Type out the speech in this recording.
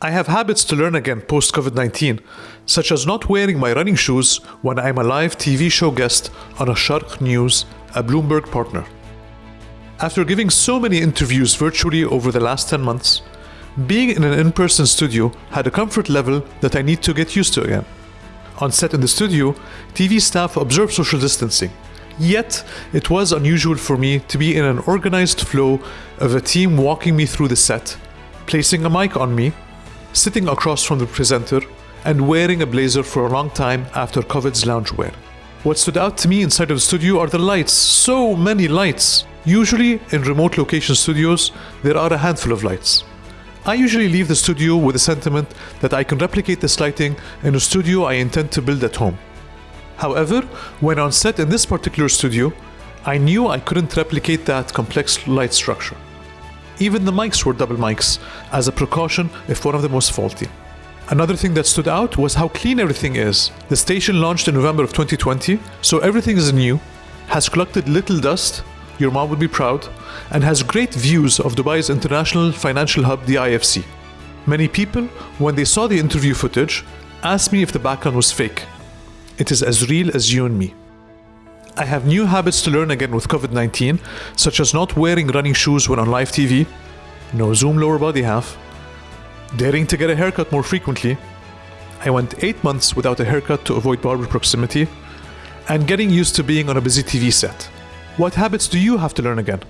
I have habits to learn again post COVID 19, such as not wearing my running shoes when I'm a live TV show guest on Asharq News, a Bloomberg partner. After giving so many interviews virtually over the last 10 months, being in an in person studio had a comfort level that I need to get used to again. On set in the studio, TV staff observe social distancing. Yet, it was unusual for me to be in an organized flow of a team walking me through the set, placing a mic on me, sitting across from the presenter, and wearing a blazer for a long time after COVID's loungewear. What stood out to me inside of the studio are the lights. So many lights. Usually, in remote location studios, there are a handful of lights. I usually leave the studio with the sentiment that I can replicate this lighting in a studio I intend to build at home. However, when on set in this particular studio, I knew I couldn't replicate that complex light structure. Even the mics were double mics, as a precaution if one of them was faulty. Another thing that stood out was how clean everything is. The station launched in November of 2020, so everything is new, has collected little dust, your mom would be proud, and has great views of Dubai's international financial hub, the IFC. Many people, when they saw the interview footage, asked me if the background was fake. It is as real as you and me. I have new habits to learn again with COVID 19, such as not wearing running shoes when on live TV, no Zoom lower body half, daring to get a haircut more frequently. I went 8 months without a haircut to avoid barber proximity, and getting used to being on a busy TV set. What habits do you have to learn again?